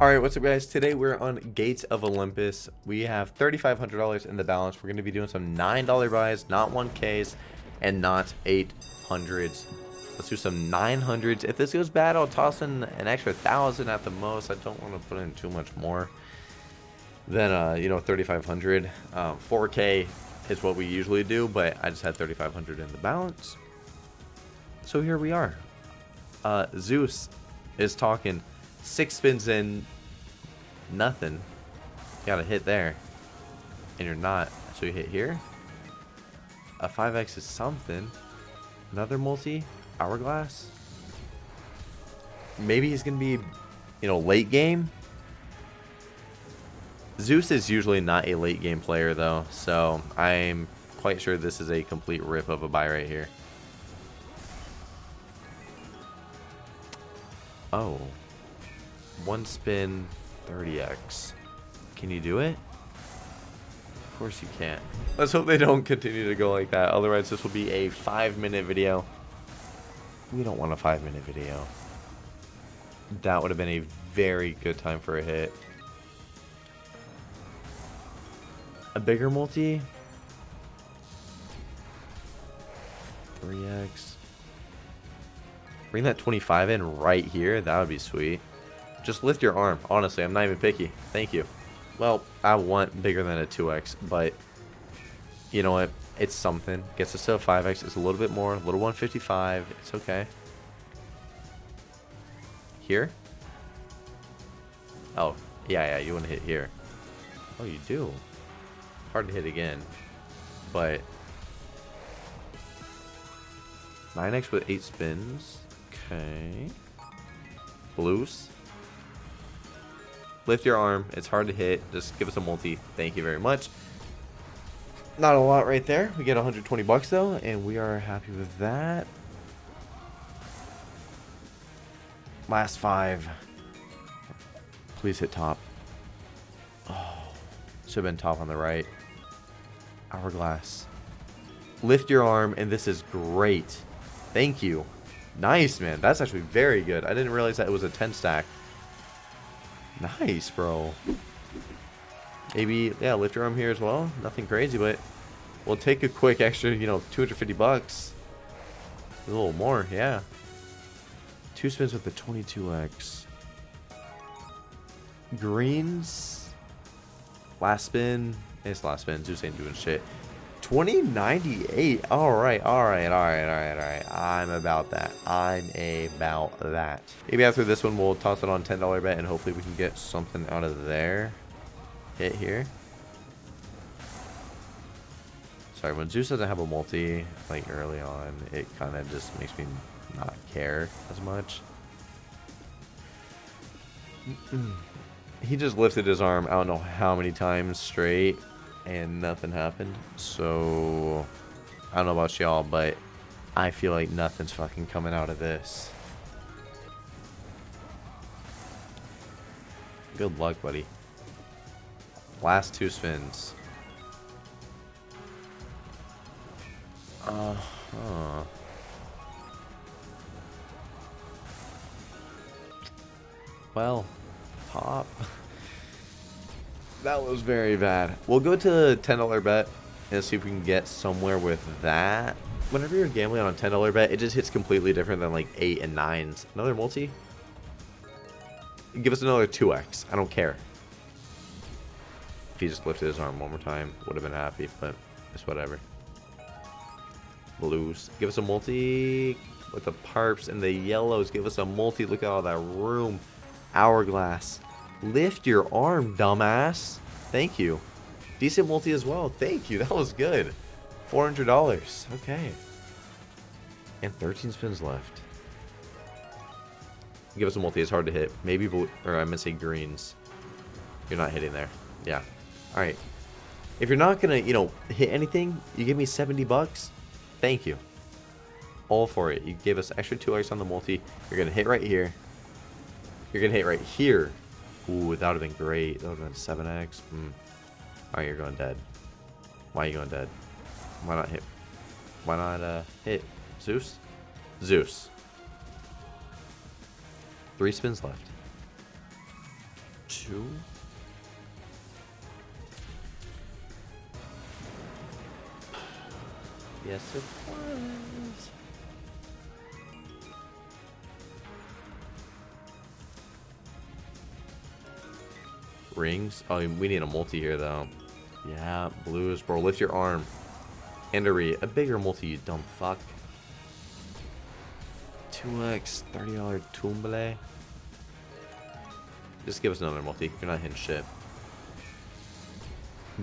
Alright, what's up guys? Today we're on Gates of Olympus. We have $3,500 in the balance. We're to be doing some $9 buys, not 1Ks, and not 800s. Let's do some 900s. If this goes bad, I'll toss in an extra 1,000 at the most. I don't want to put in too much more than, uh, you know, 3,500. Um, 4K is what we usually do, but I just had 3,500 in the balance. So here we are. Uh, Zeus is talking Six spins in, nothing. Got a hit there. And you're not. So you hit here. A 5x is something. Another multi. Hourglass. Maybe he's going to be, you know, late game. Zeus is usually not a late game player, though. So I'm quite sure this is a complete rip of a buy right here. Oh. One spin, 30x. Can you do it? Of course you can't. Let's hope they don't continue to go like that. Otherwise, this will be a five minute video. We don't want a five minute video. That would have been a very good time for a hit. A bigger multi? 3x. Bring that 25 in right here. That would be sweet. Just lift your arm. Honestly, I'm not even picky. Thank you. Well, I want bigger than a 2x, but you know what? It's something. Gets us to a 5x. It's a little bit more. A little 155. It's okay. Here? Oh, yeah, yeah. You want to hit here. Oh, you do. Hard to hit again. But 9x with 8 spins. Okay. Blues. Lift your arm. It's hard to hit. Just give us a multi. Thank you very much. Not a lot right there. We get 120 bucks though, and we are happy with that. Last five. Please hit top. Oh, should have been top on the right. Hourglass. Lift your arm, and this is great. Thank you. Nice, man. That's actually very good. I didn't realize that it was a 10 stack. Nice, bro. Maybe, yeah, lift your arm here as well. Nothing crazy, but we'll take a quick extra, you know, 250 bucks. A little more, yeah. Two spins with the 22x. Greens. Last spin. It's last spin. Zeus ain't doing shit. 2098. All right, all right, all right, all right, all right. I'm about that. I'm about that. Maybe after this one, we'll toss it on $10 bet and hopefully we can get something out of there. Hit here. Sorry, when Zeus doesn't have a multi, like early on, it kind of just makes me not care as much. he just lifted his arm I don't know how many times straight and nothing happened. So, I don't know about y'all, but I feel like nothing's fucking coming out of this. Good luck, buddy. Last two spins. Uh huh. Well, pop. That was very bad. We'll go to the $10 bet and see if we can get somewhere with that. Whenever you're gambling on a $10 bet, it just hits completely different than like 8 and 9s. Another multi? Give us another 2x. I don't care. If he just lifted his arm one more time, would have been happy, but it's whatever. Blues. Give us a multi with the parps and the yellows. Give us a multi. Look at all that room. Hourglass. Lift your arm, dumbass. Thank you. Decent multi as well. Thank you. That was good. $400. Okay. And 13 spins left. Give us a multi. It's hard to hit. Maybe blue, or I'm say greens. You're not hitting there. Yeah. All right. If you're not going to, you know, hit anything, you give me 70 bucks. Thank you. All for it. You gave us extra 2x on the multi. You're going to hit right here. You're going to hit right here. Ooh, that would have been great. That would have been 7x. Mm. Alright, you're going dead. Why are you going dead? Why not hit? Why not uh, hit? Zeus? Zeus. Three spins left. two. Yes, it was. Rings? Oh, we need a multi here, though. Yeah, blues. Bro, lift your arm. Endery, a bigger multi, you dumb fuck. 2x, $30 tumble. Just give us another multi. You're not hitting shit.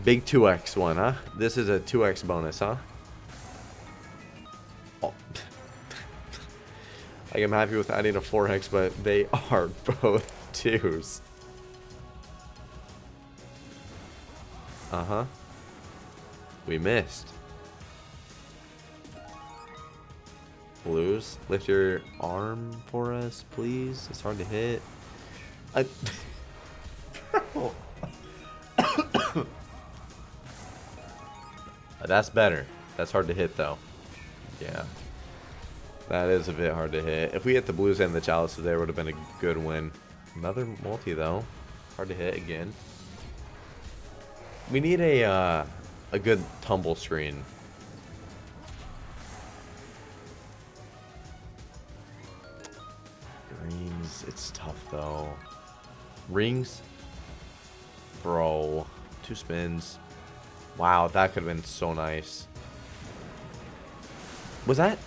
Big 2x one, huh? This is a 2x bonus, huh? Oh. like, I'm happy with adding a 4x, but they are both 2s. Uh-huh. We missed. Blues, lift your arm for us, please. It's hard to hit. I... That's better. That's hard to hit, though. Yeah. That is a bit hard to hit. If we hit the blues and the chalices there, would have been a good win. Another multi, though. Hard to hit again. We need a uh, a good tumble screen. Rings, it's tough though. Rings, bro, two spins. Wow, that could have been so nice. Was that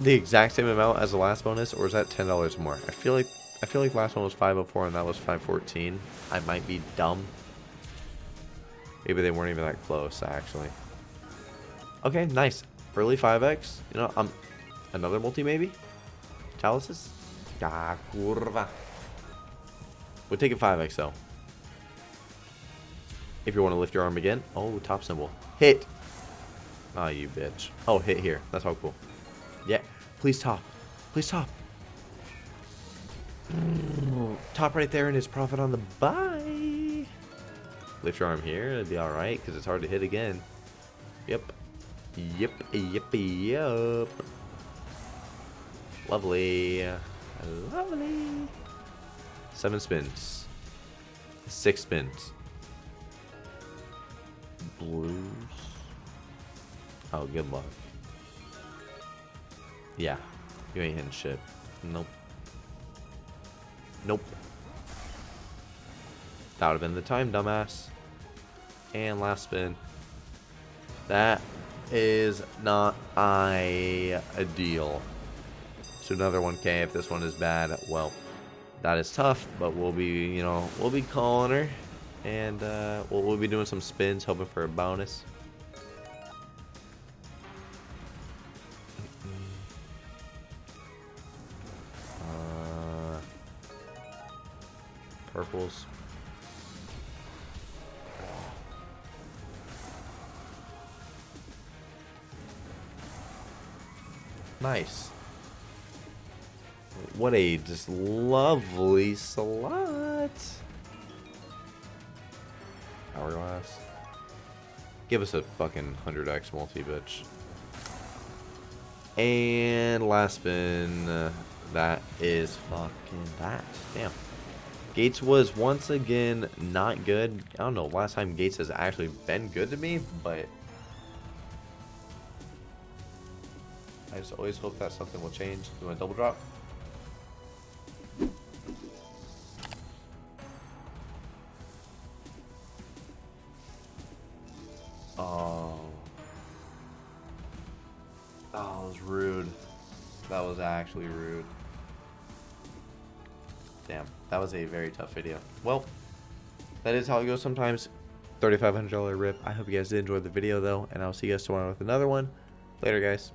the exact same amount as the last bonus, or is that ten dollars more? I feel like I feel like last one was 504 and that was 514. I might be dumb. Maybe they weren't even that close, actually. Okay, nice. Early 5x. You know, um, another multi, maybe? Chalices? Ah, curva. We'll take a 5x, though. If you want to lift your arm again. Oh, top symbol. Hit! Oh, you bitch. Oh, hit here. That's all cool. Yeah. Please top. Please top. Top right there and his profit on the buy. Lift your arm here, it'd be alright, because it's hard to hit again. Yep. Yep, yep, yep. Lovely. Lovely. Seven spins. Six spins. Blues. Oh, good luck. Yeah. You ain't hitting shit. Nope. Nope. That would have been the time, dumbass. And last spin. That is not a, a deal. So another 1k if this one is bad. Well, that is tough, but we'll be, you know, we'll be calling her. And uh, we'll, we'll be doing some spins, hoping for a bonus. Uh, purples. Nice. What a just lovely slot. Hourglass. Give us a fucking 100x multi, bitch. And last spin. Uh, that is fucking that. Damn. Gates was once again not good. I don't know, last time Gates has actually been good to me, but I just always hope that something will change. You want a double drop? Oh. That was rude. That was actually rude. Damn, that was a very tough video. Well, that is how it goes sometimes. $3,500 rip. I hope you guys did enjoy the video though, and I'll see you guys tomorrow with another one. Later, guys.